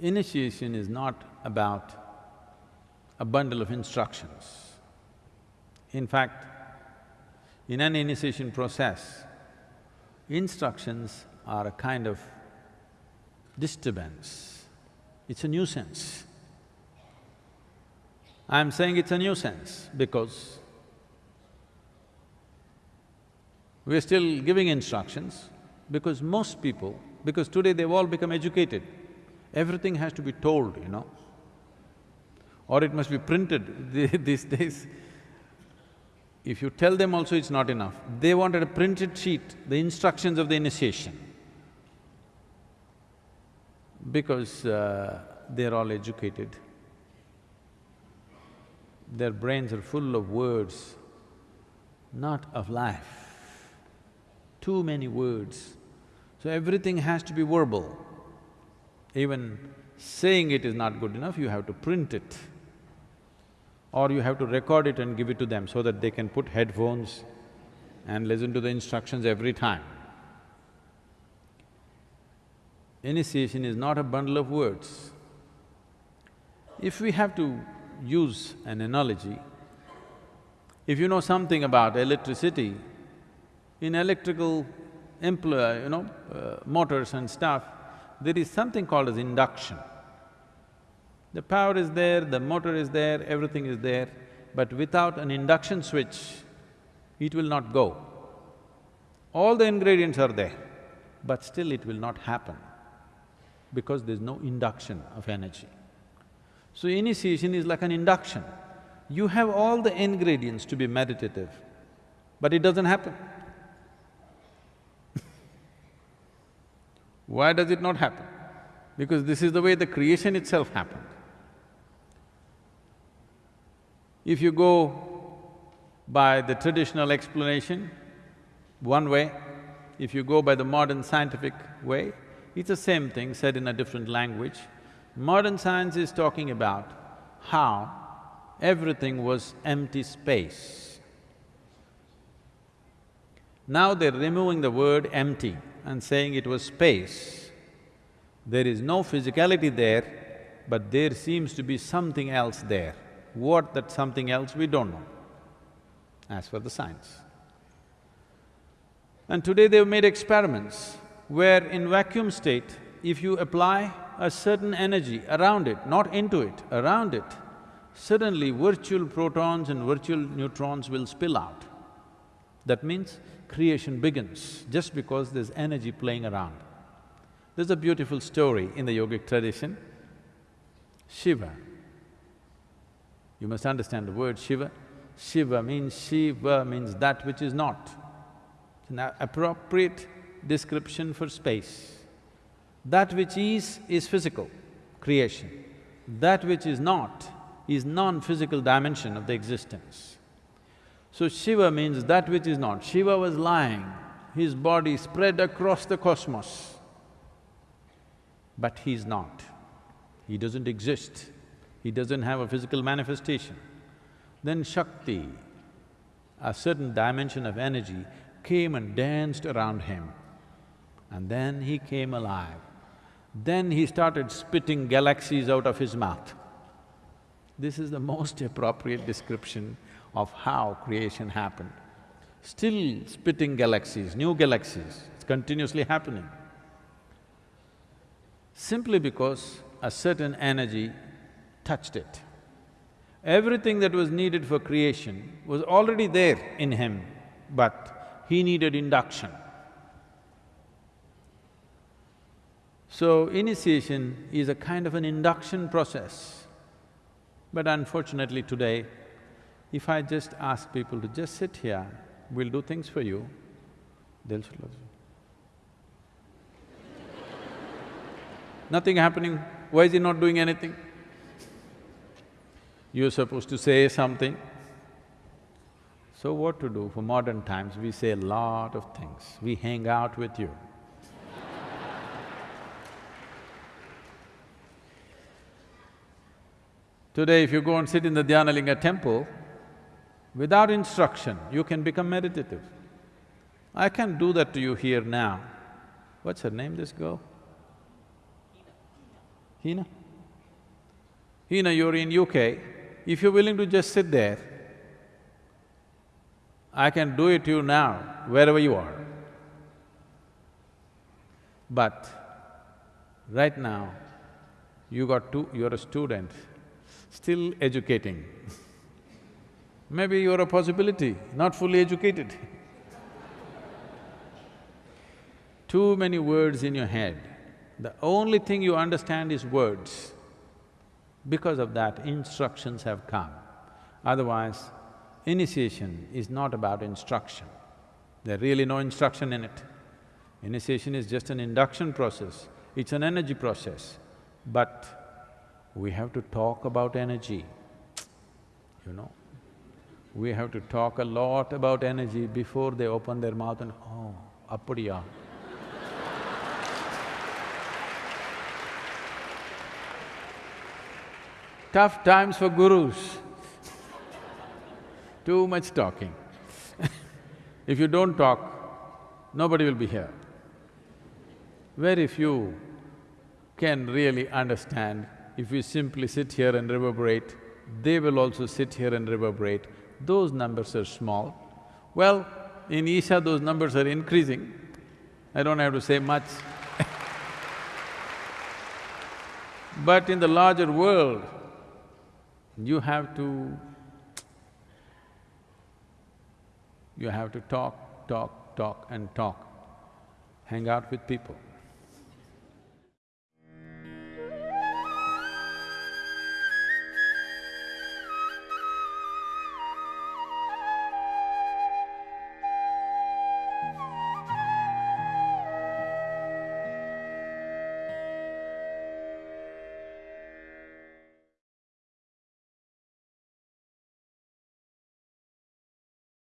Initiation is not about a bundle of instructions. In fact, in an initiation process, instructions are a kind of disturbance, it's a nuisance. I'm saying it's a nuisance because we're still giving instructions because most people, because today they've all become educated, everything has to be told, you know, or it must be printed these days. If you tell them also it's not enough, they wanted a printed sheet, the instructions of the initiation. Because uh, they're all educated, their brains are full of words, not of life. Too many words. So everything has to be verbal. Even saying it is not good enough, you have to print it. Or you have to record it and give it to them so that they can put headphones and listen to the instructions every time. Initiation is not a bundle of words. If we have to use an analogy, if you know something about electricity, in electrical employ, you know, uh, motors and stuff, there is something called as induction. The power is there, the motor is there, everything is there, but without an induction switch, it will not go. All the ingredients are there, but still it will not happen because there's no induction of energy. So initiation is like an induction. You have all the ingredients to be meditative, but it doesn't happen. Why does it not happen? Because this is the way the creation itself happened. If you go by the traditional explanation, one way, if you go by the modern scientific way, it's the same thing said in a different language. Modern science is talking about how everything was empty space. Now they're removing the word empty and saying it was space. There is no physicality there, but there seems to be something else there. What that something else, we don't know, as for the science. And today they've made experiments where in vacuum state, if you apply a certain energy around it, not into it, around it, suddenly virtual protons and virtual neutrons will spill out. That means creation begins just because there's energy playing around. There's a beautiful story in the yogic tradition. Shiva. You must understand the word Shiva. Shiva means Shiva means that which is not. It's an appropriate description for space. That which is, is physical, creation. That which is not, is non-physical dimension of the existence. So Shiva means that which is not. Shiva was lying, his body spread across the cosmos. But he's not. He doesn't exist. He doesn't have a physical manifestation. Then Shakti, a certain dimension of energy, came and danced around him. And then he came alive. Then he started spitting galaxies out of his mouth. This is the most appropriate description of how creation happened. Still spitting galaxies, new galaxies, it's continuously happening. Simply because a certain energy touched it. Everything that was needed for creation was already there in him, but he needed induction. So, initiation is a kind of an induction process. But unfortunately today, if I just ask people to just sit here, we'll do things for you, they'll Nothing happening, why is he not doing anything? You're supposed to say something. So what to do? For modern times, we say a lot of things. We hang out with you. Today, if you go and sit in the Dhyanalinga temple, without instruction, you can become meditative. I can do that to you here now. What's her name, this girl? Hina? Hina, you're in UK, if you're willing to just sit there, I can do it to you now, wherever you are. But right now, you got two… you're a student, still educating. Maybe you're a possibility, not fully educated. Too many words in your head. The only thing you understand is words. Because of that, instructions have come. Otherwise, initiation is not about instruction. There's really no instruction in it. Initiation is just an induction process, it's an energy process. But we have to talk about energy, you know. We have to talk a lot about energy before they open their mouth and, oh, appadiya. Tough times for gurus. Too much talking. if you don't talk, nobody will be here. Very few can really understand if we simply sit here and reverberate, they will also sit here and reverberate. Those numbers are small. Well, in Isha those numbers are increasing. I don't have to say much But in the larger world, you have to you have to talk, talk, talk and talk. Hang out with people.